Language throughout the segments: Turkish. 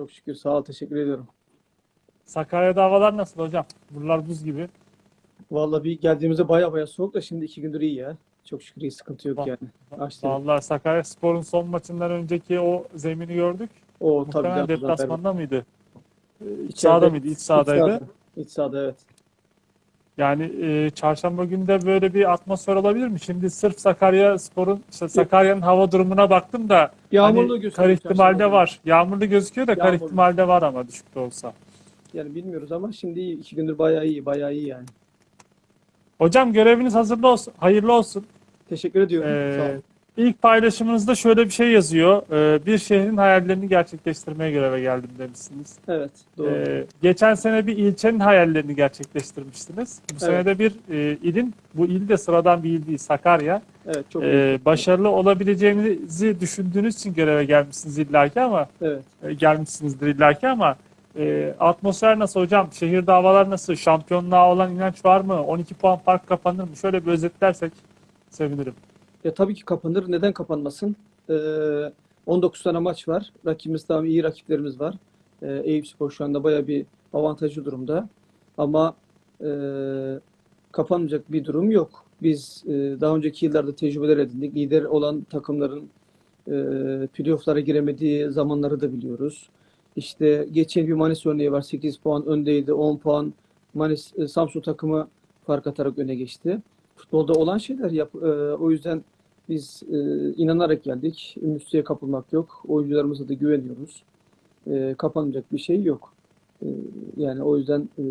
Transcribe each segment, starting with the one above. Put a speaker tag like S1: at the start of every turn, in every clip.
S1: Çok şükür sağ ol teşekkür ediyorum.
S2: Sakarya'da havalar nasıl hocam? Buralar buz gibi.
S1: Vallahi bir geldiğimizde baya baya soğuk da şimdi iki gündür iyi ya. Çok şükür iyi sıkıntı yok yani. Açtı.
S2: Vallahi Sakarya Spor'un son maçından önceki o zemini gördük.
S1: O tabii
S2: Muhtemelen
S1: canım, zaten.
S2: deplasmanda mıydı? Ee, İç sahada mıydı? İç sahadaydı.
S1: sahada. İç sahada evet.
S2: Yani e, çarşamba günü de böyle bir atmosfer olabilir mi? Şimdi sırf Sakarya Spor'un, işte Sakarya'nın hava durumuna baktım da
S1: Yağmurlu
S2: hani kar ihtimalde var. Yağmurlu gözüküyor da kar
S1: Yağmurlu.
S2: ihtimalde var ama düşük de olsa.
S1: Yani bilmiyoruz ama şimdi iyi. iki gündür bayağı iyi. Bayağı iyi yani.
S2: Hocam göreviniz hazırlı olsun, hayırlı olsun.
S1: Teşekkür ediyorum.
S2: Ee,
S1: sağ ol.
S2: İlk paylaşımınızda şöyle bir şey yazıyor. Ee, bir şehrin hayallerini gerçekleştirmeye göreve geldim demişsiniz.
S1: Evet doğru.
S2: Ee, geçen sene bir ilçenin hayallerini gerçekleştirmiştiniz. Bu sene
S1: Evet.
S2: de bir e, ilin, bu il de sıradan bir il değil, Sakarya.
S1: evet çok.
S2: Ee, başarılı olabileceğinizi düşündüğünüz için göreve gelmişsiniz illaki ama
S1: Evet.
S2: e, gelmişsinizdir illaki ama e, atmosfer nasıl hocam? Şehirde havalar nasıl? Şampiyonluğa olan inanç var mı? 12 puan fark kapanır mı? Şöyle bir özetlersek sevinirim.
S1: Ya tabii ki kapanır. Neden kapanmasın? Ee, 19 tane maç var. Rakibimiz tamam iyi rakiplerimiz var. Ee, Eyüpspor şu anda bayağı bir avantajlı durumda. Ama e, kapanmayacak bir durum yok. Biz e, daha önceki yıllarda tecrübeler edindik. Lider olan takımların e, playoff'lara giremediği zamanları da biliyoruz. İşte geçen bir Manis örneği var. 8 puan öndeydi. 10 puan Manis e, Samsun takımı fark atarak öne geçti futbolda olan şeyler yap. e, o yüzden biz e, inanarak geldik. Ümitsiye kapılmak yok. Oyuncularımıza da güveniyoruz. E, kapanacak bir şey yok. E, yani o yüzden e,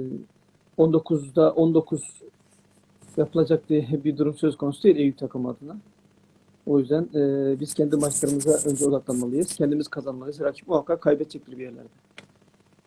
S1: 19'da 19 yapılacak diye bir durum söz konusu değil Eyüp takımı adına. O yüzden e, biz kendi maçlarımıza önce odaklanmalıyız. Kendimiz kazanmalıyız. Rakip muhakkak kaybedecektir bir yerlerde.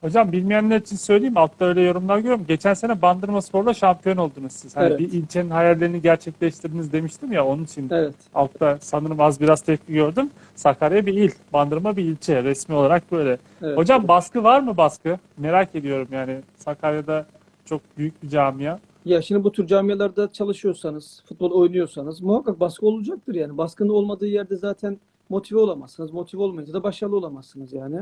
S2: Hocam bilmeyenler için söyleyeyim. Altta öyle yorumlar görüyorum. Geçen sene Bandırma Spor'la şampiyon oldunuz siz. Hani
S1: Evet.
S2: bir ilçenin hayallerini gerçekleştirdiniz demiştim ya onun için
S1: Evet.
S2: altta sanırım az biraz tepki gördüm. Sakarya bir il, Bandırma bir ilçe resmi olarak böyle.
S1: evet.
S2: Hocam baskı var mı baskı? Merak ediyorum yani. Sakarya'da çok büyük bir camia.
S1: Ya şimdi bu tür camialarda çalışıyorsanız, futbol oynuyorsanız muhakkak baskı olacaktır yani. Baskının olmadığı yerde zaten motive olamazsınız. Motive olmayınca da başarılı olamazsınız yani.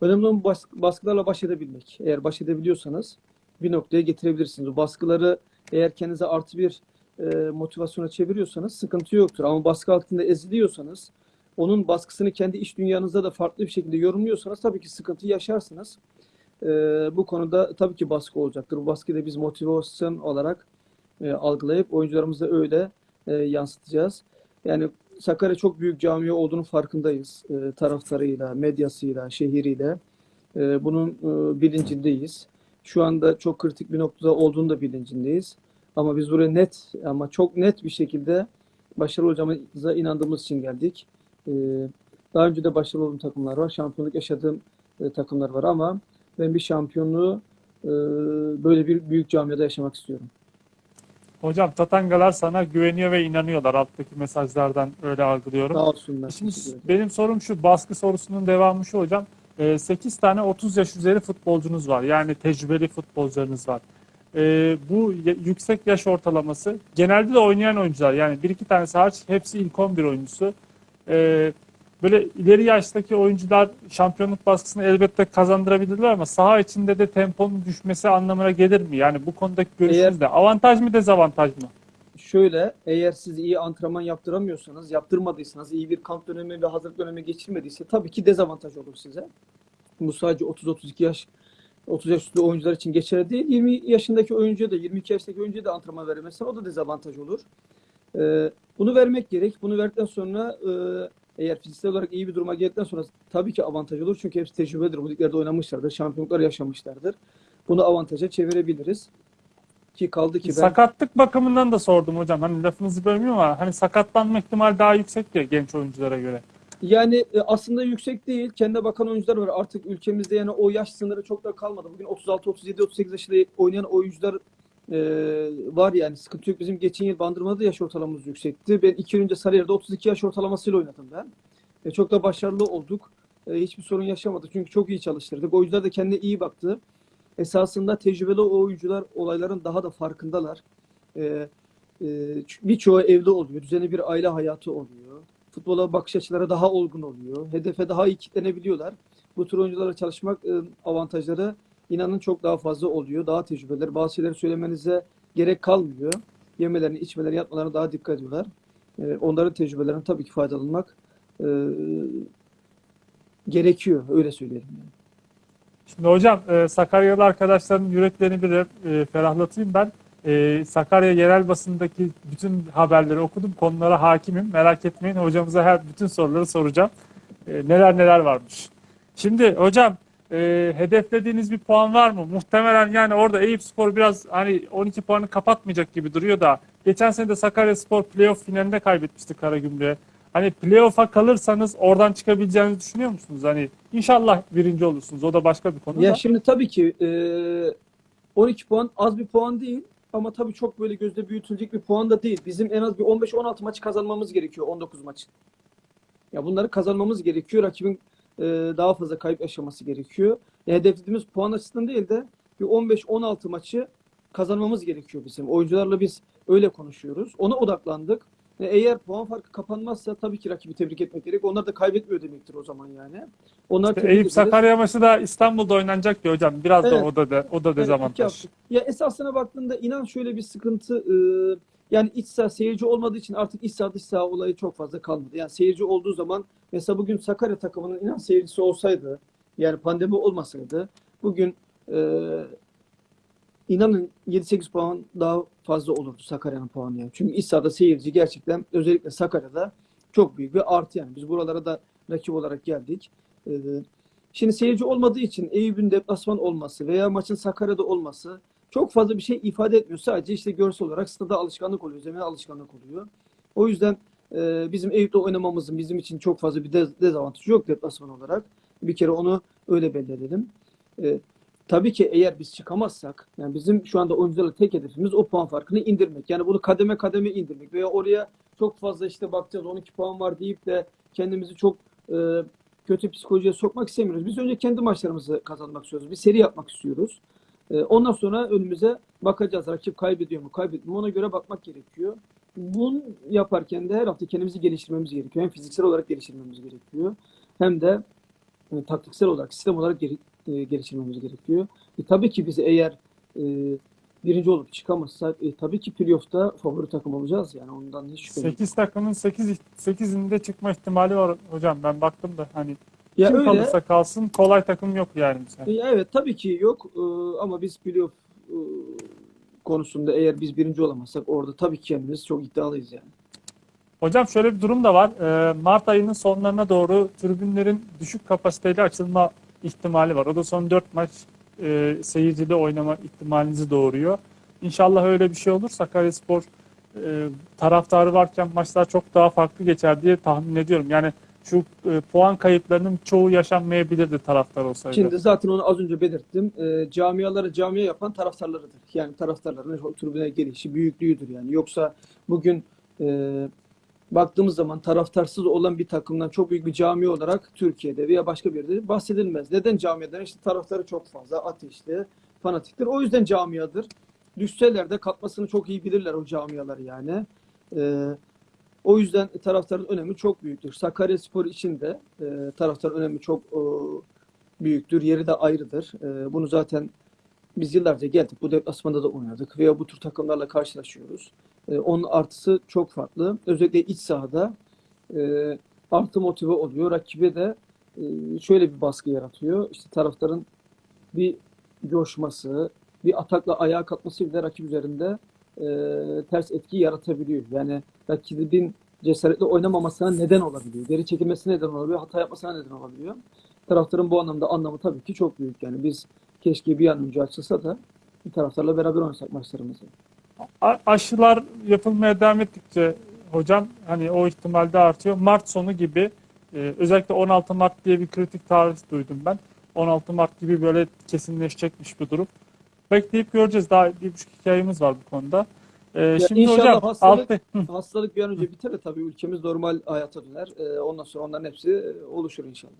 S1: Önemli olan bas- baskılarla baş edebilmek. Eğer baş edebiliyorsanız bir noktaya getirebilirsiniz. O baskıları eğer kendinize artı bir e, motivasyona çeviriyorsanız sıkıntı yoktur. Ama baskı altında eziliyorsanız, onun baskısını kendi iş dünyanızda da farklı bir şekilde yorumluyorsanız tabii ki sıkıntı yaşarsınız. Ee, bu konuda tabii ki baskı olacaktır. Bu baskıyı da biz motivasyon olarak e, algılayıp oyuncularımıza öyle e, yansıtacağız. Yani Sakarya çok büyük camia olduğunu farkındayız. E, taraftarıyla, medyasıyla, şehriyle. E, bunun e, bilincindeyiz. Şu anda çok kritik bir noktada olduğunu da bilincindeyiz. Ama biz buraya net ama çok net bir şekilde başarılı olacağımıza inandığımız için geldik. E, daha önce de başarılı olduğum takımlar var. Şampiyonluk yaşadığım e, takımlar var ama ben bir şampiyonluğu e, böyle bir büyük camiada yaşamak istiyorum.
S2: Hocam Tatangalar sana güveniyor ve inanıyorlar. Alttaki mesajlardan öyle algılıyorum.
S1: Sağ olsunlar.
S2: Şimdi benim sorum şu, baskı sorusunun devamı şu hocam. 8 tane 30 yaş üzeri futbolcunuz var. Yani tecrübeli futbolcularınız var. Ee, bu yüksek yaş ortalaması genelde de oynayan oyuncular. Yani bir iki tanesi hariç hepsi ilk 11 oyuncusu. Böyle ileri yaştaki oyuncular şampiyonluk baskısını elbette kazandırabilirler ama saha içinde de temponun düşmesi anlamına gelir mi? Yani bu konudaki görüşünüz ne? Avantaj mı dezavantaj mı?
S1: Şöyle, eğer siz iyi antrenman yaptıramıyorsanız, yaptırmadıysanız, iyi bir kamp dönemi ve hazırlık dönemi geçirmediyse tabii ki dezavantaj olur size. Bu sadece 30-32 yaş 30 yaş üstü oyuncular için geçerli değil. 20 yaşındaki oyuncuya da 22 yaşındaki oyuncuya da antrenman veremezsen o da dezavantaj olur. Ee, bunu vermek gerek. Bunu verdikten sonra e, eğer fiziksel olarak iyi bir duruma geldikten sonra tabii ki avantaj olur. Çünkü hepsi tecrübedir. Bu liglerde oynamışlardır. Şampiyonluklar yaşamışlardır. Bunu avantaja çevirebiliriz. Ki kaldı ki ben
S2: Sakatlık bakımından da sordum hocam. Hani lafınızı bölmüyorum ama hani sakatlanma ihtimali daha yüksek ya genç oyunculara göre.
S1: Yani e, aslında yüksek değil. Kendine bakan oyuncular var. Artık ülkemizde yani o yaş sınırı çok da kalmadı. Bugün 36, 37, 38 yaşında oynayan oyuncular e, var yani. Sıkıntı yok. Bizim geçen yıl Bandırma'da da yaş ortalamamız yüksekti. Ben iki yıl önce Sarıyer'de 32 yaş ortalamasıyla oynadım ben. E, çok da başarılı olduk. E, hiçbir sorun yaşamadık. Çünkü çok iyi çalıştırdık. Oyuncular da kendine iyi baktı. Esasında tecrübeli oyuncular olayların daha da farkındalar. E, e, birçoğu evde oluyor. Düzenli bir aile hayatı oluyor futbola bakış açıları daha olgun oluyor. Hedefe daha iyi kitlenebiliyorlar. bu tür oyuncularla çalışmak e, avantajları inanın çok daha fazla oluyor. Daha tecrübeler. Bazı şeyleri söylemenize gerek kalmıyor. Yemelerini, içmelerini, yatmalarına daha dikkat ediyorlar. E, onların tecrübelerinden tabii ki faydalanmak e, gerekiyor. Öyle söyleyelim. Yani.
S2: Şimdi hocam e, Sakaryalı arkadaşların yüreklerini bir e, ferahlatayım ben. E, Sakarya yerel basındaki bütün haberleri okudum. Konulara hakimim. Merak etmeyin. Hocamıza her bütün soruları soracağım. E, neler neler varmış. Şimdi hocam e, hedeflediğiniz bir puan var mı? Muhtemelen yani orada Eyüpspor biraz hani 12 puanı kapatmayacak gibi duruyor da geçen sene de Sakaryaspor playoff finalinde kaybetmişti Karagümrük'e. Hani playoff'a kalırsanız oradan çıkabileceğinizi düşünüyor musunuz? Hani inşallah birinci olursunuz. O da başka bir konu
S1: Ya
S2: da.
S1: şimdi tabii ki e, 12 puan az bir puan değil ama tabii çok böyle gözde büyütülecek bir puan da değil. Bizim en az bir 15-16 maçı kazanmamız gerekiyor 19 maç. Ya bunları kazanmamız gerekiyor. Rakibin e, daha fazla kayıp yaşaması gerekiyor. Ya hedeflediğimiz puan açısından değil de bir 15-16 maçı kazanmamız gerekiyor bizim. Oyuncularla biz öyle konuşuyoruz. Ona odaklandık. Ve eğer puan farkı kapanmazsa tabii ki rakibi tebrik etmek gerek. Onlar da kaybetmiyor demektir o zaman yani. Onlar
S2: İşte
S1: tebrik
S2: Eyüp
S1: ederiz.
S2: Sakarya maçı da İstanbul'da oynanacak ya hocam. Biraz da
S1: Evet.
S2: o da de, o da
S1: Evet,
S2: dezavantaj.
S1: hafta. Ya esasına baktığında inan şöyle bir sıkıntı e, yani iç saha seyirci olmadığı için artık iç saha dış saha olayı çok fazla kalmadı. Yani seyirci olduğu zaman mesela bugün Sakarya takımının inan seyircisi olsaydı yani pandemi olmasaydı bugün e, inanın 7-8 puan daha fazla olurdu Sakarya'nın puanı yani. Çünkü iç sahada seyirci gerçekten özellikle Sakarya'da çok büyük bir artı yani. Biz buralara da rakip olarak geldik. E, Şimdi seyirci olmadığı için Eyüp'ün deplasman olması veya maçın Sakarya'da olması çok fazla bir şey ifade etmiyor. Sadece işte görsel olarak stada alışkanlık oluyor, zemine alışkanlık oluyor. O yüzden e, bizim Eyüp'te oynamamızın bizim için çok fazla bir dez- dezavantajı yok deplasman olarak. Bir kere onu öyle belirleyelim. E, tabii ki eğer biz çıkamazsak, yani bizim şu anda oyuncularla tek hedefimiz o puan farkını indirmek. Yani bunu kademe kademe indirmek veya oraya çok fazla işte bakacağız 12 puan var deyip de kendimizi çok e, kötü psikolojiye sokmak istemiyoruz. Biz önce kendi maçlarımızı kazanmak istiyoruz. Bir seri yapmak istiyoruz. Ee, ondan sonra önümüze bakacağız. Rakip kaybediyor mu, kaybetmiyor mu? Ona göre bakmak gerekiyor. Bunu yaparken de her hafta kendimizi geliştirmemiz gerekiyor. Hem fiziksel olarak geliştirmemiz gerekiyor. Hem de e, taktiksel olarak, sistem olarak geri- e, geliştirmemiz gerekiyor. E, tabii ki biz eğer e, birinci olup çıkamazsak e, tabii ki playoff'ta favori takım olacağız. Yani ondan hiç şüphe yok.
S2: 8 takımın 8 8'inde çıkma ihtimali var hocam. Ben baktım da hani
S1: Ya
S2: kim
S1: öyle.
S2: kalırsa kalsın kolay takım yok yani. mesela.
S1: E, Evet tabii ki yok Ee, ama biz playoff e, konusunda eğer biz birinci olamazsak orada tabii ki kendimiz çok iddialıyız yani.
S2: Hocam şöyle bir durum da var. Ee, Mart ayının sonlarına doğru tribünlerin düşük kapasiteyle açılma ihtimali var. O da son 4 maç e, seyircide oynama ihtimalinizi doğuruyor. İnşallah öyle bir şey olur. Sakaryaspor e, taraftarı varken maçlar çok daha farklı geçer diye tahmin ediyorum. Yani şu e, puan kayıplarının çoğu yaşanmayabilirdi taraftar olsaydı.
S1: Şimdi zaten onu az önce belirttim. Ee, camiaları camiye yapan taraftarlarıdır. Yani taraftarların tribüne gelişi, büyüklüğüdür yani. Yoksa bugün e, baktığımız zaman taraftarsız olan bir takımdan çok büyük bir cami olarak Türkiye'de veya başka bir yerde bahsedilmez. Neden camiadan? İşte taraftarı çok fazla, ateşli, fanatiktir. O yüzden camiadır. Düşseler de katmasını çok iyi bilirler o camiaları yani. Ee, o yüzden taraftarın önemi çok büyüktür. Sakaryaspor için de e, taraftarın önemi çok e, büyüktür. Yeri de ayrıdır. Ee, bunu zaten biz yıllarca geldik. Bu deplasmanda da oynadık veya bu tür takımlarla karşılaşıyoruz. Ee, onun artısı çok farklı. Özellikle iç sahada e, artı motive oluyor. Rakibe de e, şöyle bir baskı yaratıyor. İşte taraftarın bir coşması, bir atakla ayağa kalkması bile rakip üzerinde e, ters etki yaratabiliyor. Yani rakibin cesaretle oynamamasına neden olabiliyor. Geri çekilmesine neden olabiliyor. Hata yapmasına neden olabiliyor. Taraftarın bu anlamda anlamı tabii ki çok büyük. Yani biz keşke bir an önce açılsa da taraftarla beraber oynasak maçlarımızı.
S2: A- aşılar yapılmaya devam ettikçe hocam hani o ihtimal de artıyor. Mart sonu gibi e, özellikle 16 Mart diye bir kritik tarih duydum ben. 16 Mart gibi böyle kesinleşecekmiş bu durum. Bekleyip göreceğiz. Daha bir buçuk iki ayımız var bu konuda. E, şimdi
S1: inşallah
S2: hocam
S1: hastalık-
S2: altı-
S1: Hastalık bir an önce biter de tabii ülkemiz normal hayata döner. Ee, ondan sonra onların hepsi e, oluşur inşallah.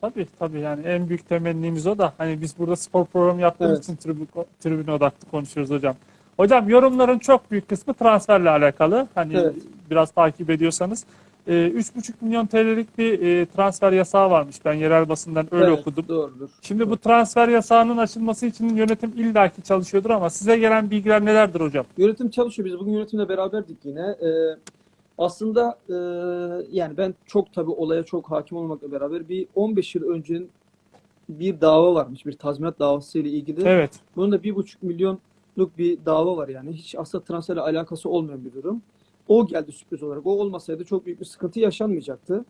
S2: tabii tabii yani en büyük temennimiz o da. Hani biz burada spor programı yaptığımız
S1: Evet.
S2: için tribün, tribüne odaklı konuşuyoruz hocam. Hocam yorumların çok büyük kısmı transferle alakalı. Hani
S1: Evet.
S2: biraz takip ediyorsanız. E, 3,5 milyon TL'lik bir e, transfer yasağı varmış. Ben yerel basından öyle
S1: Evet,
S2: okudum.
S1: Doğrudur.
S2: Şimdi bu transfer yasağının açılması için yönetim illaki çalışıyordur ama size gelen bilgiler nelerdir hocam?
S1: Yönetim çalışıyor. Biz bugün yönetimle beraberdik yine. Ee, aslında e, yani ben çok tabii olaya çok hakim olmakla beraber bir 15 yıl önce bir dava varmış. Bir tazminat davası ile ilgili.
S2: Evet.
S1: Bunun da bir buçuk milyonluk bir dava var yani. Hiç aslında transferle alakası olmayan bir durum. O geldi sürpriz olarak. O olmasaydı çok büyük bir sıkıntı yaşanmayacaktı.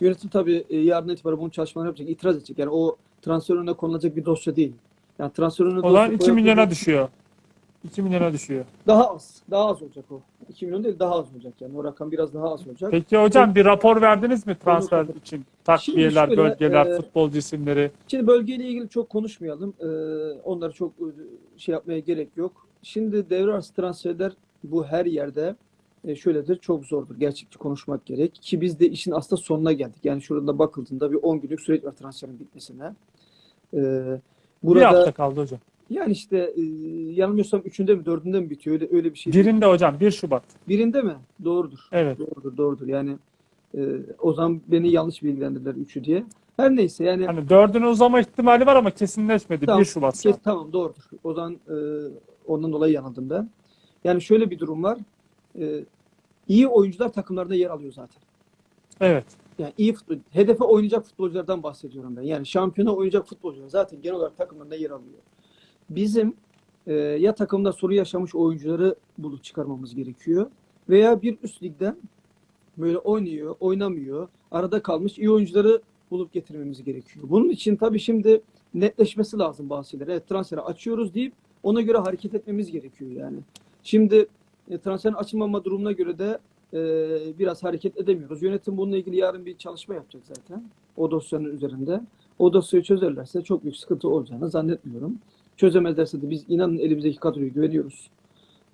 S1: Yönetim tabii e, yarın itibaren bunun çalışmalarını yapacak, itiraz edecek. Yani o transfer önüne konulacak bir dosya değil. Yani transfer önüne
S2: O zaman
S1: dosya
S2: 2
S1: koyup-
S2: milyona düşüyor. 2 milyona düşüyor.
S1: Daha az. Daha az olacak o. 2 milyon değil daha az olacak yani. O rakam biraz daha az olacak.
S2: Peki hocam bir rapor verdiniz mi transfer için? Takviyeler,
S1: şöyle,
S2: bölgeler,
S1: e,
S2: futbolcu isimleri.
S1: Şimdi bölgeyle ilgili çok konuşmayalım. Ee, onları çok e, şey yapmaya gerek yok. Şimdi devre arası transferler bu her yerde e, şöyledir çok zordur. Gerçekçi konuşmak gerek. Ki biz de işin aslında sonuna geldik. Yani şurada bakıldığında bir 10 günlük süreç var transferin bitmesine.
S2: Bir
S1: burada
S2: hafta kaldı hocam.
S1: yani işte e, yanılmıyorsam üçünde mi dördünde mi bitiyor? Öyle, öyle bir şey.
S2: Birinde hocam 1 Şubat.
S1: Birinde mi? Doğrudur.
S2: Evet.
S1: Doğrudur, doğrudur. Yani e, o zaman beni yanlış bilgilendirdiler üçü diye. Her neyse yani
S2: Hani dördüne uzama ihtimali var ama kesinleşmedi.
S1: Tamam,
S2: 1 Şubat.
S1: kes, tamam doğrudur. O zaman e, ondan dolayı yanıldım ben. Yani şöyle bir durum var. E, iyi oyuncular takımlarda yer alıyor zaten.
S2: Evet.
S1: Yani iyi futbol, hedefe oynayacak futbolculardan bahsediyorum ben. Yani şampiyona oynayacak futbolcular zaten genel olarak takımlarında yer alıyor. Bizim e, ya takımda soru yaşamış oyuncuları bulup çıkarmamız gerekiyor veya bir üst ligden böyle oynuyor, oynamıyor, arada kalmış iyi oyuncuları bulup getirmemiz gerekiyor. Bunun için tabii şimdi netleşmesi lazım bazı şeyler. Evet transferi açıyoruz deyip ona göre hareket etmemiz gerekiyor yani. Şimdi e, transferin açılmama durumuna göre de e, biraz hareket edemiyoruz. Yönetim bununla ilgili yarın bir çalışma yapacak zaten. O dosyanın üzerinde. O dosyayı çözerlerse çok büyük sıkıntı olacağını zannetmiyorum. Çözemezlerse de biz inanın elimizdeki kadroya güveniyoruz.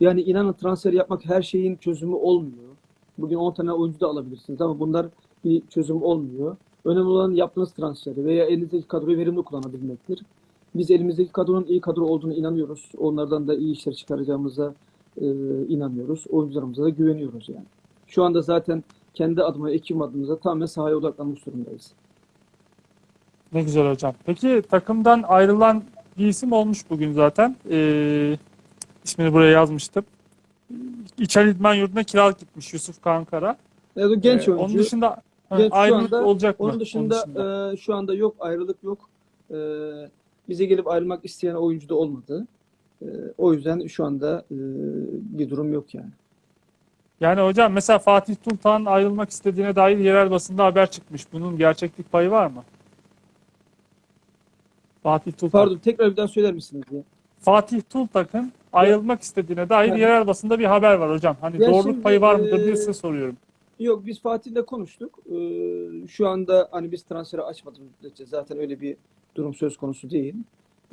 S1: Yani inanın transfer yapmak her şeyin çözümü olmuyor. Bugün 10 tane oyuncu da alabilirsiniz ama bunlar bir çözüm olmuyor. Önemli olan yaptığınız transferi veya elinizdeki kadroyu verimli kullanabilmektir. Biz elimizdeki kadronun iyi kadro olduğunu inanıyoruz. Onlardan da iyi işler çıkaracağımıza e, inanıyoruz. Oyuncularımıza da güveniyoruz yani. Şu anda zaten kendi adıma, ekibim adımıza tamamen sahaya odaklanmış durumdayız.
S2: Ne güzel hocam. Peki takımdan ayrılan bir isim olmuş bugün zaten. Ee, ismini buraya yazmıştım. İçer İdman Yurdu'na kiralık gitmiş Yusuf Kankara.
S1: Evet, o genç
S2: Ee,
S1: oyuncu.
S2: Onun dışında
S1: Genç şu
S2: ayrılık
S1: anda-
S2: olacak mı?
S1: Onun dışında, e, şu anda yok, ayrılık yok. E, bize gelip ayrılmak isteyen oyuncu da olmadı. E, o yüzden şu anda e, bir durum yok yani.
S2: Yani hocam mesela Fatih Tultağ'ın ayrılmak istediğine dair yerel basında haber çıkmış. Bunun gerçeklik payı var mı? Fatih Tultak.
S1: Pardon, tekrar bir daha söyler misiniz diye.
S2: Fatih Tultak'ın ayrılmak istediğine dair
S1: Evet.
S2: yerel basında bir haber var hocam. Hani
S1: Ya
S2: doğruluk
S1: şimdi,
S2: payı var mıdır diye
S1: e,
S2: size soruyorum.
S1: Yok biz Fatih'le konuştuk. Ee, şu anda hani biz transferi açmadığımız müddetçe zaten öyle bir durum söz konusu değil.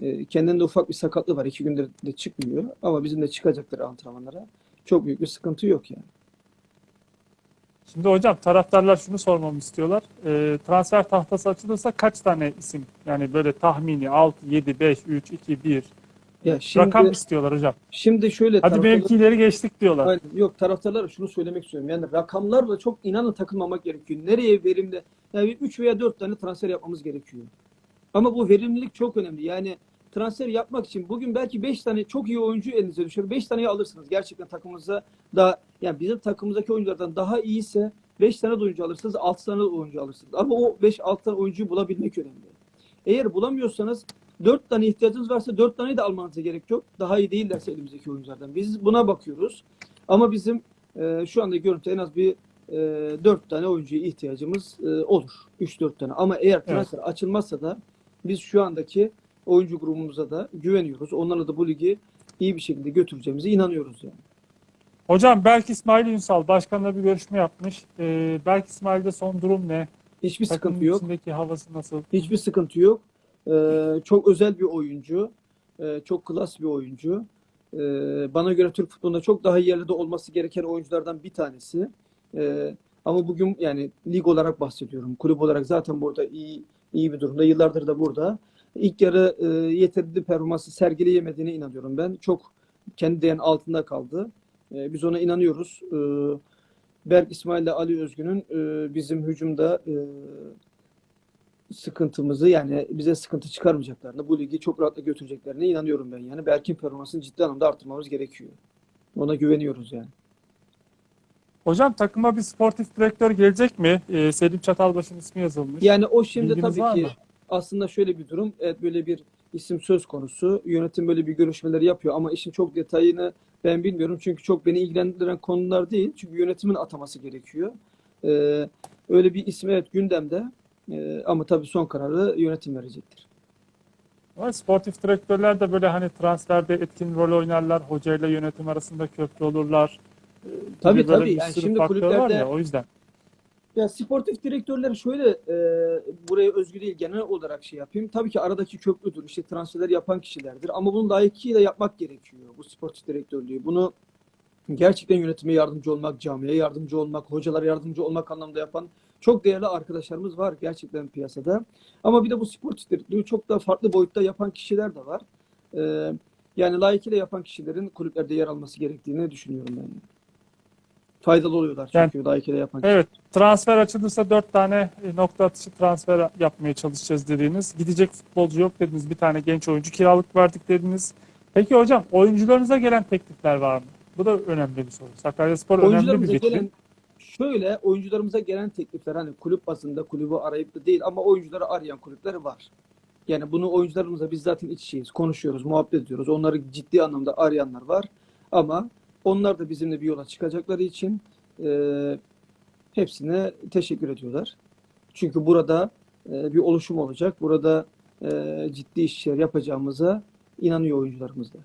S1: Ee, kendinde ufak bir sakatlığı var. iki gündür de çıkmıyor. Ama bizim de çıkacakları antrenmanlara. Çok büyük bir sıkıntı yok yani.
S2: Şimdi hocam taraftarlar şunu sormamı istiyorlar. Ee, transfer tahtası açılırsa kaç tane isim? Yani böyle tahmini 6, 7, 5, 3, 2, 1
S1: Ya şimdi,
S2: rakam istiyorlar hocam.
S1: şimdi şöyle
S2: Hadi mevkileri geçtik diyorlar.
S1: Aynen. Yok taraftarlara şunu söylemek istiyorum. Yani rakamlarla çok inanın takılmamak gerekiyor. Nereye verimli? Yani 3 veya 4 tane transfer yapmamız gerekiyor. Ama bu verimlilik çok önemli. Yani transfer yapmak için bugün belki 5 tane çok iyi oyuncu elinize düşer. 5 taneyi alırsınız. Gerçekten takımınıza da yani bizim takımımızdaki oyunculardan daha iyiyse 5 tane de oyuncu alırsınız, 6 tane de oyuncu alırsınız. Ama o 5-6 tane oyuncuyu bulabilmek önemli. Eğer bulamıyorsanız 4 tane ihtiyacınız varsa 4 tane de almanıza gerek yok. Daha iyi değillerse elimizdeki oyunculardan. Biz buna bakıyoruz. Ama bizim e, şu anda görüntü en az bir e, 4 tane oyuncuya ihtiyacımız e, olur. 3-4 tane. Ama eğer transfer açılmazsa da biz şu andaki oyuncu grubumuza da güveniyoruz. Onlarla da bu ligi iyi bir şekilde götüreceğimize inanıyoruz yani.
S2: Hocam Berk İsmail Ünsal başkanla bir görüşme yapmış. Ee, Berk İsmail'de son durum ne?
S1: Hiçbir
S2: Takımın
S1: sıkıntı yok.
S2: içindeki havası nasıl?
S1: Hiçbir sıkıntı yok. Ee, çok özel bir oyuncu. Ee, çok klas bir oyuncu. Ee, bana göre Türk futbolunda çok daha yerlerde olması gereken oyunculardan bir tanesi. Ee, ama bugün yani lig olarak bahsediyorum. Kulüp olarak zaten burada iyi iyi bir durumda. Yıllardır da burada. İlk yarı e, yeterli performansı sergileyemediğine inanıyorum ben. Çok kendi değerinin altında kaldı. Ee, biz ona inanıyoruz. Ee, Berk İsmail ile Ali Özgün'ün e, bizim hücumda e, sıkıntımızı yani bize sıkıntı çıkarmayacaklarına, bu ligi çok rahatla götüreceklerine inanıyorum ben yani. Berk'in performansını ciddi anlamda arttırmamız gerekiyor. Ona güveniyoruz yani.
S2: Hocam takıma bir sportif direktör gelecek mi? Ee, Selim Çatalbaş'ın ismi yazılmış.
S1: Yani o şimdi
S2: Bilginiz
S1: tabii ki
S2: mı?
S1: aslında şöyle bir durum. Evet böyle bir isim söz konusu. Yönetim böyle bir görüşmeleri yapıyor ama işin çok detayını ben bilmiyorum. Çünkü çok beni ilgilendiren konular değil. Çünkü yönetimin ataması gerekiyor. Ee, öyle bir isim evet gündemde. Ee, ama tabii son kararı yönetim verecektir.
S2: Ama sportif direktörler de böyle hani transferde etkin rol oynarlar. Hocayla yönetim arasında köprü olurlar.
S1: Tabii, tabii. Yani şimdi
S2: var
S1: kulüplerde-
S2: ya o yüzden.
S1: Ya sportif direktörler şöyle e, buraya özgü değil genel olarak şey yapayım. Tabii ki aradaki köprüdür. İşte transferler yapan kişilerdir. Ama bunu layıkıyla yapmak gerekiyor bu sportif direktörlüğü. Bunu gerçekten yönetime yardımcı olmak, camiye yardımcı olmak, hocalara yardımcı olmak anlamda yapan çok değerli arkadaşlarımız var gerçekten piyasada. Ama bir de bu sportif direktörlüğü çok daha farklı boyutta yapan kişiler de var. E, yani layıkıyla yapan kişilerin kulüplerde yer alması gerektiğini düşünüyorum ben. Faydalı oluyorlar çünkü layıkıyla yapan
S2: Evet, transfer açılırsa dört tane e, nokta atışı transfer yapmaya çalışacağız dediniz. Gidecek futbolcu yok dediniz. Bir tane genç oyuncu kiralık verdik dediniz. Peki hocam oyuncularınıza gelen teklifler var mı? Bu da önemli bir soru. Sakaryaspor önemli bir
S1: Oyuncularımıza
S2: vitrin.
S1: gelen şöyle oyuncularımıza gelen teklifler hani kulüp bazında kulübü arayıp da değil ama oyuncuları arayan kulüpler var. Yani bunu oyuncularımızla biz zaten iç içeyiz, konuşuyoruz, muhabbet ediyoruz. Onları ciddi anlamda arayanlar var. Ama onlar da bizimle bir yola çıkacakları için e, hepsine teşekkür ediyorlar. Çünkü burada e, bir oluşum olacak. Burada e, ciddi işler yapacağımıza inanıyor oyuncularımız da.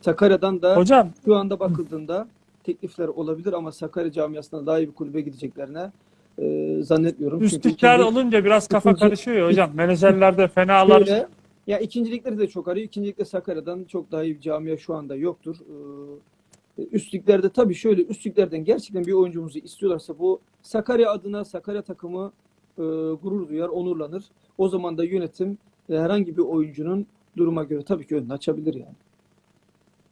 S1: Sakarya'dan da
S2: Hocam
S1: şu anda bakıldığında teklifler olabilir ama Sakarya camiasına daha iyi bir kulübe gideceklerine e, zannetmiyorum. Çünkü
S2: üstlükler
S1: ikinci-
S2: olunca biraz kafa
S1: ikinci-
S2: karışıyor ya hocam. Menajerler de fenalar.
S1: şöyle, ya ikincilikleri de çok arıyor. İkincilikte Sakarya'dan çok daha iyi bir camia şu anda yoktur. Ee, üstlüklerde tabii şöyle üstlüklerden gerçekten bir oyuncumuzu istiyorlarsa bu Sakarya adına Sakarya takımı e, gurur duyar, onurlanır. O zaman da yönetim e, herhangi bir oyuncunun duruma göre tabii ki önünü açabilir yani.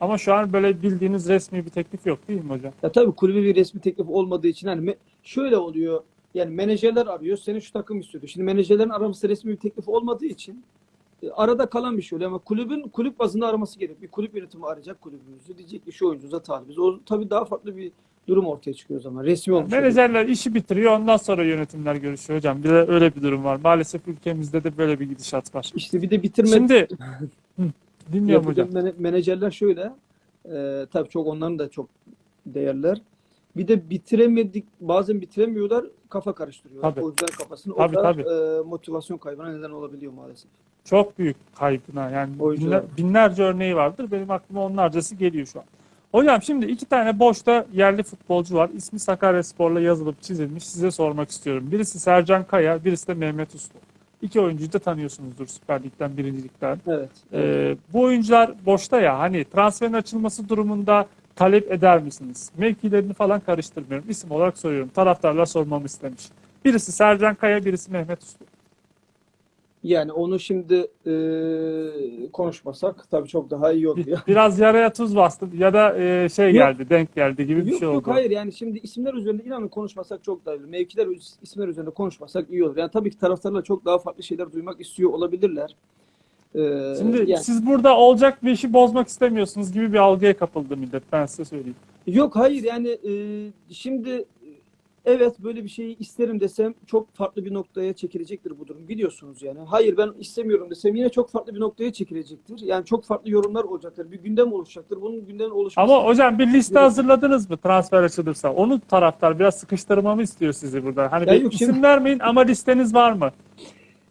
S2: Ama şu an böyle bildiğiniz resmi bir teklif yok değil mi hocam?
S1: Ya tabii kulübe bir resmi teklif olmadığı için hani şöyle oluyor. Yani menajerler arıyor. Seni şu takım istiyordu. Şimdi menajerlerin araması resmi bir teklif olmadığı için e, arada kalan bir şey oluyor ama kulübün kulüp bazında araması gerek. Bir kulüp yönetimi arayacak kulübümüzü. Diyecek ki şu oyuncuza talibiz. O tabii daha farklı bir durum ortaya çıkıyor o zaman. Resmi olmuş.
S2: Menajerler işi bitiriyor ondan sonra yönetimler görüşüyor hocam. Bir de öyle bir durum var. Maalesef ülkemizde de böyle bir gidişat var.
S1: İşte bir de bitirme
S2: Şimdi dinliyorum hocam.
S1: menajerler şöyle. E, tabii çok onların da çok değerler. Bir de bitiremedik, bazen bitiremiyorlar, kafa karıştırıyorlar.
S2: Tabii.
S1: Oyuncuların kafasını.
S2: Tabii,
S1: o da
S2: tabii.
S1: e, motivasyon kaybına neden olabiliyor maalesef.
S2: Çok büyük kaybına yani
S1: Oyuncular.
S2: binler- binlerce örneği vardır. Benim aklıma onlarcası geliyor şu an. Hocam şimdi iki tane boşta yerli futbolcu var. İsmi Sakaryaspor'la yazılıp çizilmiş. Size sormak istiyorum. Birisi Sercan Kaya, birisi de Mehmet Uslu. İki oyuncuyu da tanıyorsunuzdur Süper Lig'den, Birincilikten.
S1: Evet.
S2: Ee, bu oyuncular boşta ya hani transferin açılması durumunda talep eder misiniz? Mevkilerini falan karıştırmıyorum. İsim olarak soruyorum. Taraftarlar sormamı istemiş. Birisi Sercan Kaya, birisi Mehmet Uslu.
S1: Yani onu şimdi e, konuşmasak tabii çok daha iyi olur ya.
S2: Biraz yaraya tuz bastım ya da e, şey
S1: Yok.
S2: geldi, denk geldi gibi bir
S1: Yok
S2: şey
S1: yok
S2: oldu.
S1: hayır yani şimdi isimler üzerinde inanın konuşmasak çok daha iyi olur. Mevkiler isimler üzerinde konuşmasak iyi olur. Yani tabii ki taraftarlar çok daha farklı şeyler duymak istiyor olabilirler. Ee,
S2: Şimdi
S1: yani,
S2: siz burada olacak bir işi bozmak istemiyorsunuz gibi bir algıya kapıldı millet. Ben size söyleyeyim.
S1: yok hayır yani e, şimdi e, evet böyle bir şeyi isterim desem çok farklı bir noktaya çekilecektir bu durum biliyorsunuz yani. Hayır ben istemiyorum desem yine çok farklı bir noktaya çekilecektir. Yani çok farklı yorumlar olacaktır. Bir gündem oluşacaktır. Bunun gündem oluşması
S2: Ama hocam bir liste hazırladınız mı transfer açılırsa? Onu taraftar biraz sıkıştırmamı istiyor sizi burada. Hani
S1: Ya
S2: bir isim
S1: şimdi-
S2: vermeyin ama listeniz var mı?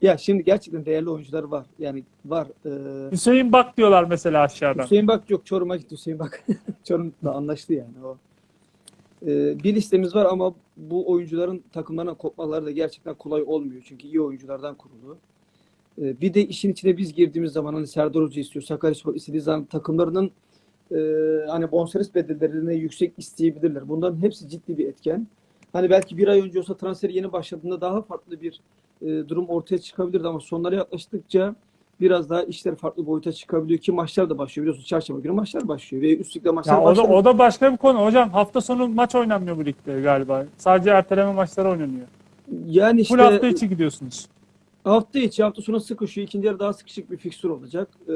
S1: Ya şimdi gerçekten değerli oyuncular var. Yani var. Ee,
S2: Hüseyin Bak diyorlar mesela aşağıdan.
S1: Hüseyin Bak yok Çorum'a gitti Hüseyin Bak. Çorum'la anlaştı yani o. Ee, bir listemiz var ama bu oyuncuların takımlarına kopmaları da gerçekten kolay olmuyor. Çünkü iyi oyunculardan kurulu. Ee, bir de işin içine biz girdiğimiz zaman hani Serdar Hoca istiyor, Sakaryaspor istediği zaman takımlarının e, hani bonservis bedellerini yüksek isteyebilirler. Bunların hepsi ciddi bir etken. Hani belki bir ay önce olsa transfer yeni başladığında daha farklı bir e, durum ortaya çıkabilirdi ama sonlara yaklaştıkça biraz daha işler farklı boyuta çıkabiliyor ki maçlar da başlıyor. Biliyorsunuz çarşamba günü maçlar başlıyor ve üst ligde maçlar
S2: Ya o da,
S1: başlıyor.
S2: o da başka bir konu. Hocam hafta sonu maç oynanmıyor bu ligde galiba. Sadece erteleme maçları oynanıyor.
S1: Yani işte
S2: Full hafta içi gidiyorsunuz.
S1: Hafta içi hafta sonu sıkışıyor. İkinci yarı daha sıkışık bir fikstür olacak. Ee,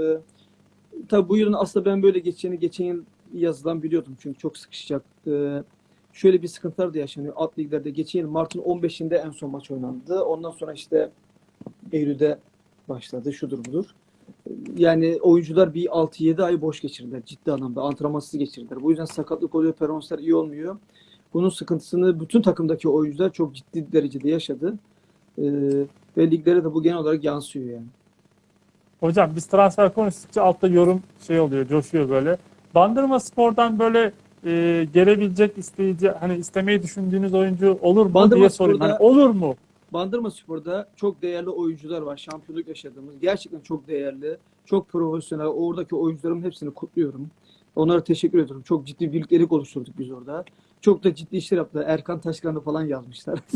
S1: tabii bu yılın aslında ben böyle geçeceğini geçen yıl yazılan biliyordum. Çünkü çok sıkışacak. Ee, şöyle bir sıkıntılar da yaşanıyor. Alt liglerde geçen yıl Mart'ın 15'inde en son maç oynandı. Ondan sonra işte Eylül'de başladı. Şudur budur. Yani oyuncular bir 6-7 ay boş geçirdiler. Ciddi anlamda. Antrenmansız geçirdiler. Bu yüzden sakatlık oluyor. Performanslar iyi olmuyor. Bunun sıkıntısını bütün takımdaki oyuncular çok ciddi derecede yaşadı. Ee, ve liglere de bu genel olarak yansıyor yani.
S2: Hocam biz transfer konuştukça altta yorum şey oluyor, coşuyor böyle. Bandırma Spor'dan böyle e, gelebilecek isteyici, hani istemeyi düşündüğünüz oyuncu olur mu
S1: Bandırma
S2: diye sorayım.
S1: Spor'da-
S2: Hani olur mu?
S1: Bandırma Spor'da çok değerli oyuncular var. Şampiyonluk yaşadığımız. Gerçekten çok değerli. Çok profesyonel. Oradaki oyuncuların hepsini kutluyorum. Onlara teşekkür ediyorum. Çok ciddi birliktelik oluşturduk biz orada. Çok da ciddi işler yaptılar. Erkan Taşkan'ı falan yazmışlar.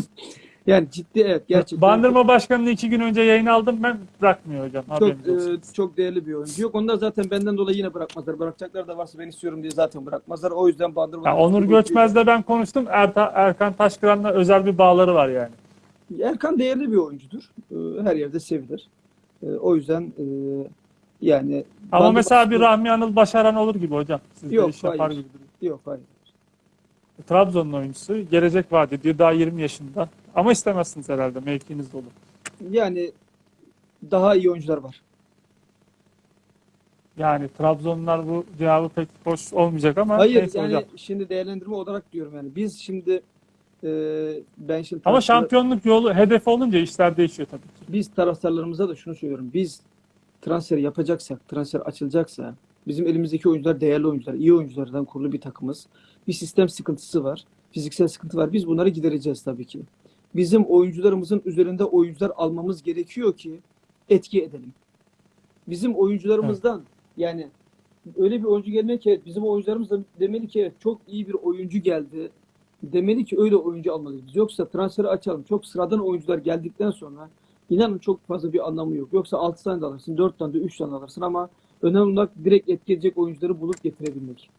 S1: yani ciddi evet gerçekten.
S2: Bandırma Başkanı'nı iki gün önce yayın aldım ben bırakmıyor hocam.
S1: çok, e, çok değerli bir oyuncu. Yok onlar zaten benden dolayı yine bırakmazlar. Bırakacaklar da varsa ben istiyorum diye zaten bırakmazlar. O yüzden Bandırma
S2: Ya Onur Göçmez'le ben konuştum. Erta, Erkan Taşkıran'la özel bir bağları var yani.
S1: Erkan değerli bir oyuncudur. Ee, Her yerde sevilir. Ee, O yüzden e, yani
S2: Ama
S1: Bandırma
S2: mesela bir Rahmi Anıl Başaran olur gibi hocam. Siz de
S1: Yok,
S2: iş yapar
S1: hayır.
S2: gibi.
S1: Yok hayır.
S2: Trabzon'un oyuncusu. Gelecek vaat ediyor. Daha 20 yaşında. Ama istemezsiniz herhalde. Mevkiniz dolu.
S1: Yani daha iyi oyuncular var.
S2: Yani Trabzonlular bu cevabı pek hoş olmayacak ama
S1: Hayır
S2: neyse
S1: yani
S2: hocam.
S1: şimdi değerlendirme olarak diyorum yani. Biz şimdi e, ben şimdi
S2: Ama
S1: taraftar-
S2: şampiyonluk yolu hedefi olunca işler değişiyor tabii ki.
S1: biz taraftarlarımıza da şunu söylüyorum. Biz transfer yapacaksak, transfer açılacaksa bizim elimizdeki oyuncular değerli oyuncular, iyi oyunculardan kurulu bir takımız. Bir sistem sıkıntısı var. Fiziksel sıkıntı var. Biz bunları gidereceğiz tabii ki. Bizim oyuncularımızın üzerinde oyuncular almamız gerekiyor ki etki edelim. Bizim oyuncularımızdan yani öyle bir oyuncu gelmek ki evet, bizim oyuncularımız da demeli ki evet çok iyi bir oyuncu geldi. Demeli ki öyle oyuncu almalıyız. Yoksa transferi açalım. Çok sıradan oyuncular geldikten sonra inanın çok fazla bir anlamı yok. Yoksa 6 tane de alırsın, 4 tane de 3 tane de alırsın ama önemli olan direkt etki edecek oyuncuları bulup getirebilmek.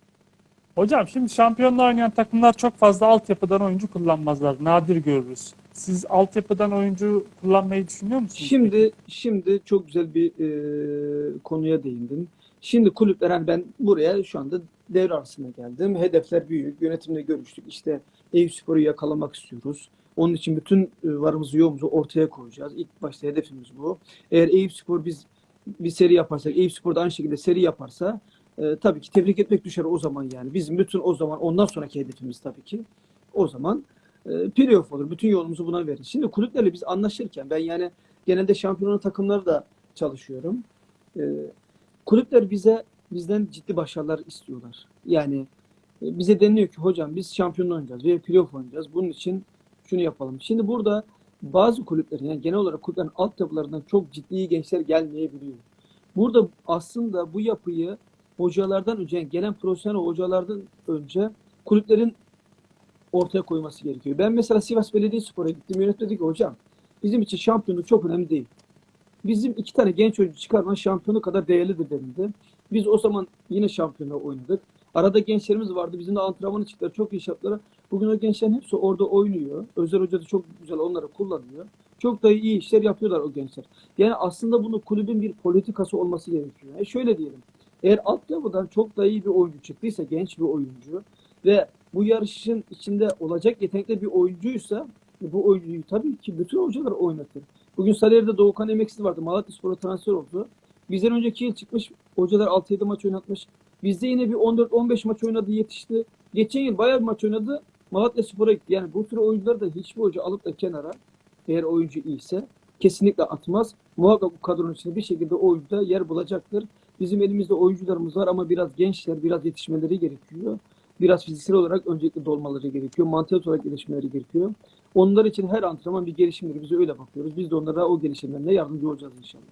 S2: Hocam şimdi şampiyonla oynayan takımlar çok fazla altyapıdan oyuncu kullanmazlar. Nadir görürüz. Siz altyapıdan oyuncu kullanmayı düşünüyor musunuz?
S1: Şimdi şimdi çok güzel bir e, konuya değindin. Şimdi kulüpler hani ben buraya şu anda devre arasına geldim. Hedefler büyük. Yönetimle görüştük. İşte Eyüpspor'u yakalamak istiyoruz. Onun için bütün e, varımızı yoğumuzu ortaya koyacağız. İlk başta hedefimiz bu. Eğer Eyüpspor biz bir seri yaparsak, Eyüpspor da aynı şekilde seri yaparsa e, tabii ki tebrik etmek düşer o zaman yani. Bizim bütün o zaman ondan sonraki hedefimiz tabii ki o zaman e, playoff olur. Bütün yolumuzu buna veririz. Şimdi kulüplerle biz anlaşırken ben yani genelde şampiyonun takımları da çalışıyorum. E, kulüpler bize bizden ciddi başarılar istiyorlar. Yani e, bize deniliyor ki hocam biz şampiyonluğu oynayacağız ve playoff oynayacağız. Bunun için şunu yapalım. Şimdi burada bazı kulüplerin yani genel olarak kulüplerin altyapılarından çok ciddi gençler gelmeyebiliyor. Burada aslında bu yapıyı hocalardan önce yani gelen profesyonel hocalardan önce kulüplerin ortaya koyması gerekiyor. Ben mesela Sivas Belediyespor'a gittim. Yönetim dedi ki hocam bizim için şampiyonluk çok önemli değil. Bizim iki tane genç oyuncu çıkarman şampiyonu kadar değerlidir denildi. Biz o zaman yine şampiyonluğa oynadık. Arada gençlerimiz vardı. Bizim de antrenmanı çıktılar. Çok iyi iş yaptılar. Bugün o gençlerin hepsi orada oynuyor. Özel Hoca da çok güzel onları kullanıyor. Çok da iyi işler yapıyorlar o gençler. Yani aslında bunu kulübün bir politikası olması gerekiyor. E şöyle diyelim. Eğer altyapıdan çok da iyi bir oyuncu çıktıysa, genç bir oyuncu ve bu yarışın içinde olacak yetenekli bir oyuncuysa bu oyuncuyu tabii ki bütün hocalar oynatır. Bugün Sarıyer'de Doğukan Emeksiz vardı. Malatyaspor'a transfer oldu. Bizden önceki yıl çıkmış hocalar 6-7 maç oynatmış. Bizde yine bir 14-15 maç oynadı yetişti. Geçen yıl bayağı bir maç oynadı. Malatyaspor'a gitti. Yani bu tür oyuncuları da hiçbir hoca alıp da kenara eğer oyuncu iyiyse kesinlikle atmaz. Muhakkak bu kadronun içinde bir şekilde o oyuncuda yer bulacaktır. Bizim elimizde oyuncularımız var ama biraz gençler, biraz yetişmeleri gerekiyor. Biraz fiziksel olarak öncelikle dolmaları gerekiyor. Mantık olarak gelişmeleri gerekiyor. Onlar için her antrenman bir gelişimdir. Biz öyle bakıyoruz. Biz de onlara o gelişimlerine yardımcı olacağız inşallah.